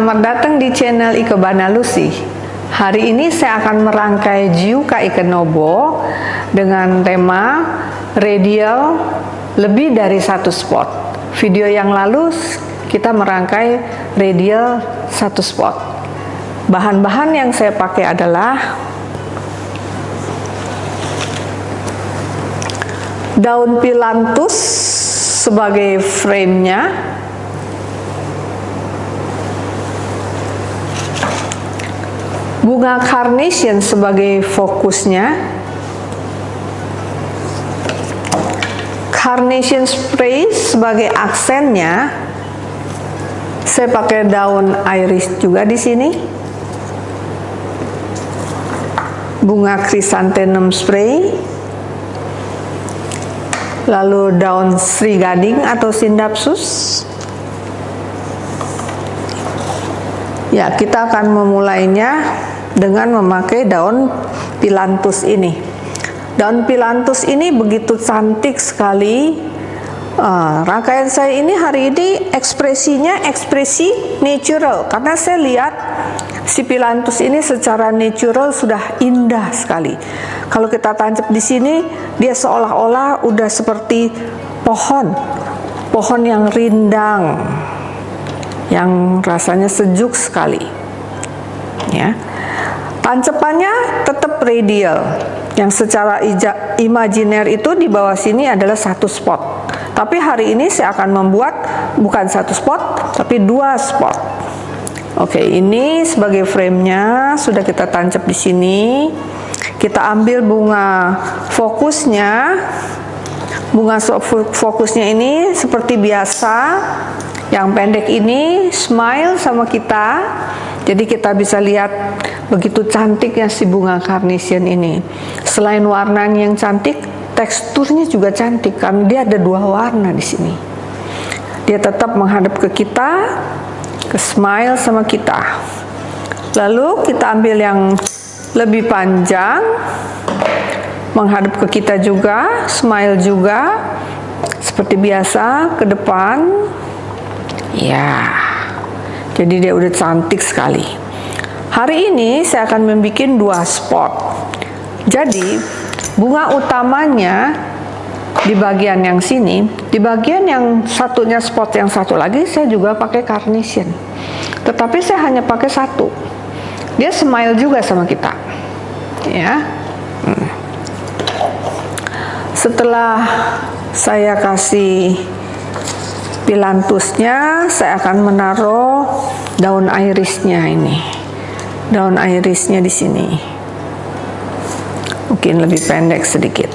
Selamat datang di channel Ikebana Lucy. Hari ini saya akan merangkai Jiuka Ikenobo dengan tema radial lebih dari satu spot. Video yang lalu kita merangkai radial satu spot. Bahan-bahan yang saya pakai adalah daun pilantus sebagai framenya bunga carnation sebagai fokusnya. Carnation spray sebagai aksennya. Saya pakai daun iris juga di sini. Bunga chrysanthemum spray. Lalu daun sri gading atau sindapsus. Ya kita akan memulainya dengan memakai daun pilantus ini. Daun pilantus ini begitu cantik sekali. Uh, rangkaian saya ini hari ini ekspresinya ekspresi natural karena saya lihat si pilantus ini secara natural sudah indah sekali. Kalau kita tancap di sini dia seolah-olah udah seperti pohon, pohon yang rindang, yang rasanya sejuk sekali. Ya. Tancepannya tetap radial. Yang secara imajiner itu di bawah sini adalah satu spot. Tapi hari ini saya akan membuat bukan satu spot, tapi dua spot. Oke, ini sebagai framenya sudah kita tancap di sini. Kita ambil bunga fokusnya. Bunga fokusnya ini seperti biasa. Yang pendek ini smile sama kita jadi kita bisa lihat begitu cantiknya si bunga carnation ini. Selain warnanya yang cantik, teksturnya juga cantik karena dia ada dua warna di sini. Dia tetap menghadap ke kita, ke smile sama kita. Lalu kita ambil yang lebih panjang, menghadap ke kita juga, smile juga, seperti biasa ke depan. Ya. Jadi dia udah cantik sekali. Hari ini saya akan membuat dua spot. Jadi bunga utamanya di bagian yang sini, di bagian yang satunya spot yang satu lagi saya juga pakai carnation. Tetapi saya hanya pakai satu. Dia smile juga sama kita. Ya. Hmm. Setelah saya kasih pilantusnya saya akan menaruh daun irisnya ini. Daun irisnya di sini. Mungkin lebih pendek sedikit.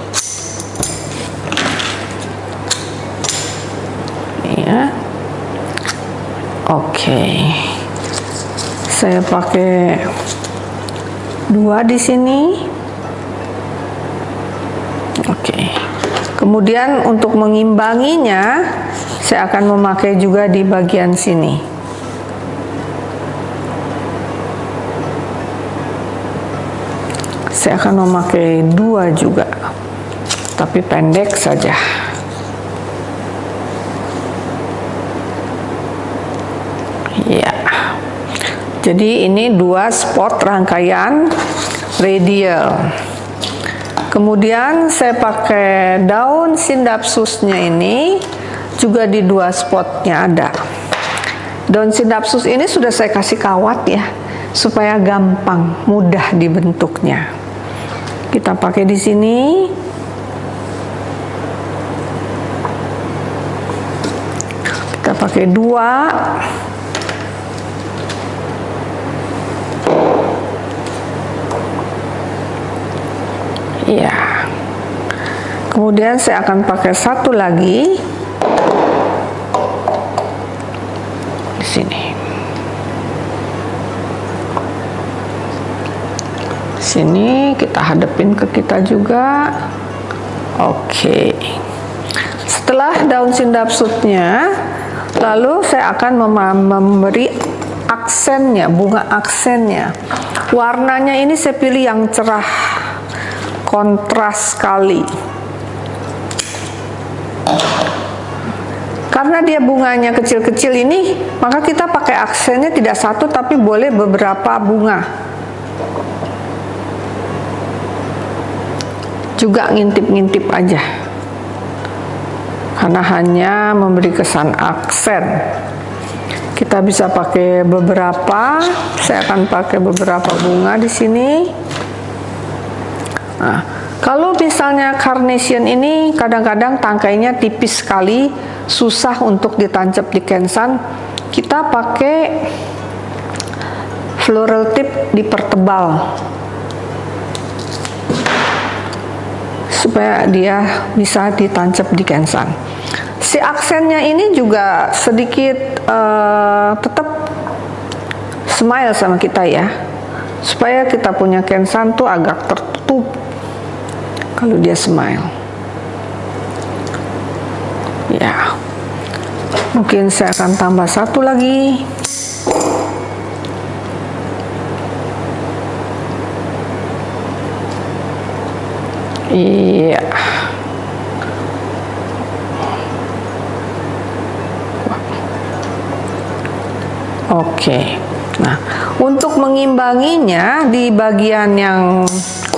Ya. Oke. Saya pakai dua di sini. Oke. Kemudian untuk mengimbanginya saya akan memakai juga di bagian sini. Saya akan memakai dua juga tapi pendek saja. Ya. Jadi ini dua spot rangkaian radial. Kemudian saya pakai daun sindapsusnya ini juga di dua spotnya ada. Daun sinapsus ini sudah saya kasih kawat ya supaya gampang mudah dibentuknya. Kita pakai di sini. Kita pakai dua. Ya kemudian saya akan pakai satu lagi sini. Sini kita hadapin ke kita juga. Oke. Setelah daun sindapsutnya, lalu saya akan memberi aksennya, bunga aksennya. Warnanya ini saya pilih yang cerah, kontras sekali karena dia bunganya kecil-kecil ini maka kita pakai aksennya tidak satu tapi boleh beberapa bunga. Juga ngintip-ngintip aja. Karena hanya memberi kesan aksen. Kita bisa pakai beberapa saya akan pakai beberapa bunga di sini. Nah kalau misalnya carnation ini kadang-kadang tangkainya tipis sekali susah untuk ditancap di kensan kita pakai floral tip dipertebal supaya dia bisa ditancap di kensan. Si aksennya ini juga sedikit uh, tetap smile sama kita ya. Supaya kita punya kensan tuh agak tertutup kalau dia smile. Ya. Mungkin saya akan tambah satu lagi. Iya. Oke. Nah untuk mengimbanginya di bagian yang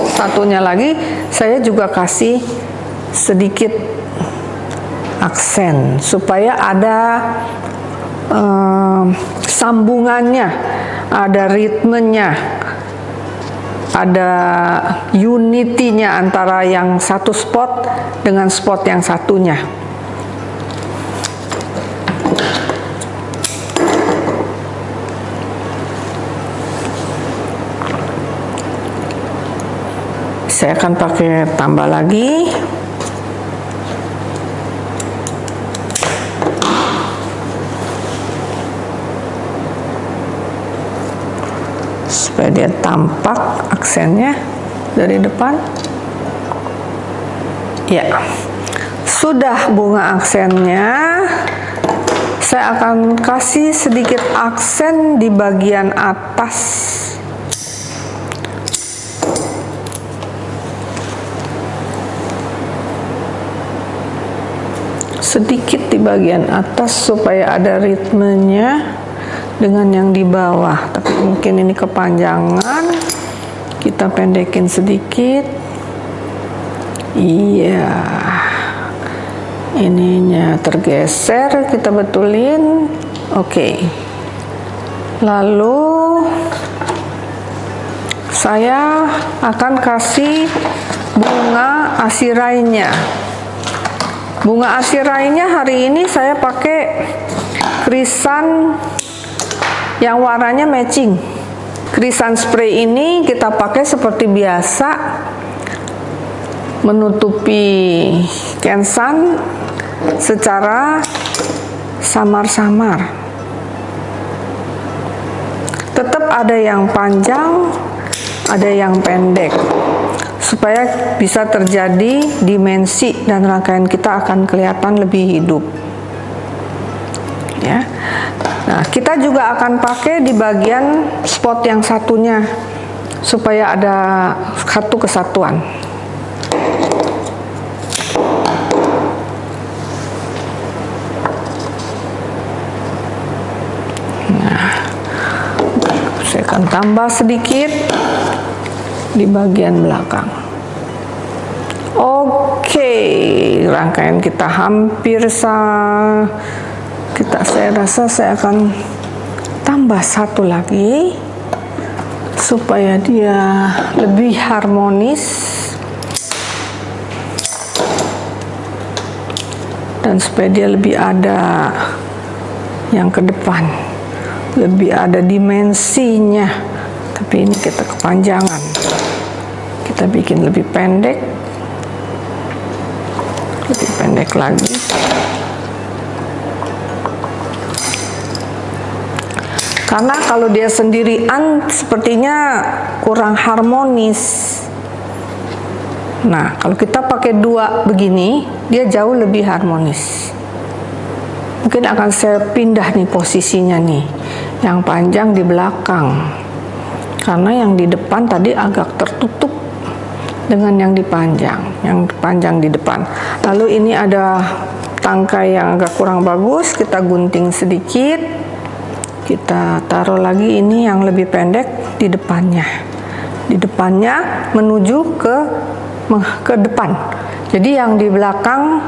satunya lagi saya juga kasih sedikit aksen supaya ada um, sambungannya, ada ritmenya, ada unitinya antara yang satu spot dengan spot yang satunya. Saya akan pakai tambah lagi. supaya dia tampak aksennya dari depan. Ya. Sudah bunga aksennya. Saya akan kasih sedikit aksen di bagian atas sedikit di bagian atas supaya ada ritmenya dengan yang di bawah. Tapi mungkin ini kepanjangan. Kita pendekin sedikit. Iya. Ininya tergeser kita betulin. Oke. Lalu saya akan kasih bunga asirainya bunga asirainya hari ini saya pakai krisan yang warnanya matching. Krisan spray ini kita pakai seperti biasa menutupi kensan secara samar-samar. Tetap ada yang panjang ada yang pendek supaya bisa terjadi dimensi dan rangkaian kita akan kelihatan lebih hidup. Ya. Nah, kita juga akan pakai di bagian spot yang satunya supaya ada satu kesatuan. Nah, saya akan tambah sedikit di bagian belakang. Oke, rangkaian kita hampir sama kita saya rasa saya akan tambah satu lagi supaya dia lebih harmonis dan supaya dia lebih ada yang ke depan lebih ada dimensinya tapi ini kita kepanjangan kita bikin lebih pendek. Lebih pendek lagi. Karena kalau dia sendirian sepertinya kurang harmonis. Nah kalau kita pakai dua begini dia jauh lebih harmonis. Mungkin akan saya pindah nih posisinya nih. Yang panjang di belakang. Karena yang di depan tadi agak tertutup dengan yang dipanjang yang panjang di depan. Lalu ini ada tangkai yang agak kurang bagus kita gunting sedikit. Kita taruh lagi ini yang lebih pendek di depannya. Di depannya menuju ke ke depan. Jadi yang di belakang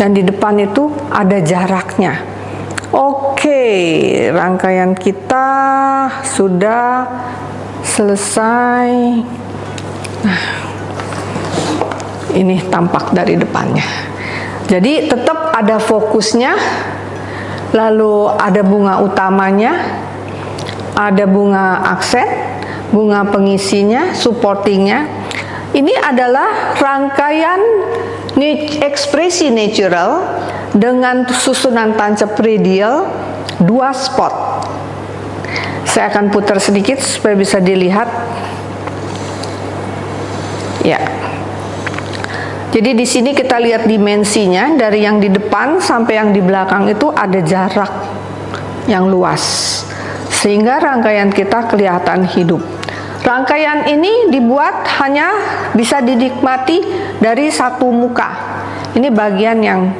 dan di depan itu ada jaraknya. Oke rangkaian kita sudah selesai. Nah ini tampak dari depannya. Jadi tetap ada fokusnya lalu ada bunga utamanya ada bunga aksen bunga pengisinya supportingnya. Ini adalah rangkaian ekspresi natural dengan susunan tancap radial dua spot. Saya akan putar sedikit supaya bisa dilihat. Ya jadi di sini kita lihat dimensinya dari yang di depan sampai yang di belakang itu ada jarak yang luas. Sehingga rangkaian kita kelihatan hidup. Rangkaian ini dibuat hanya bisa dinikmati dari satu muka. Ini bagian yang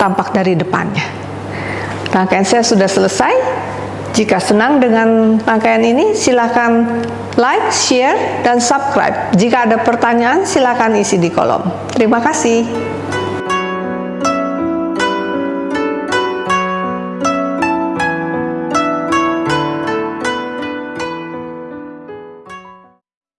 tampak dari depannya. Rangkaian saya sudah selesai. Jika senang dengan rangkaian ini, silakan like, share, dan subscribe. Jika ada pertanyaan, silakan isi di kolom. Terima kasih.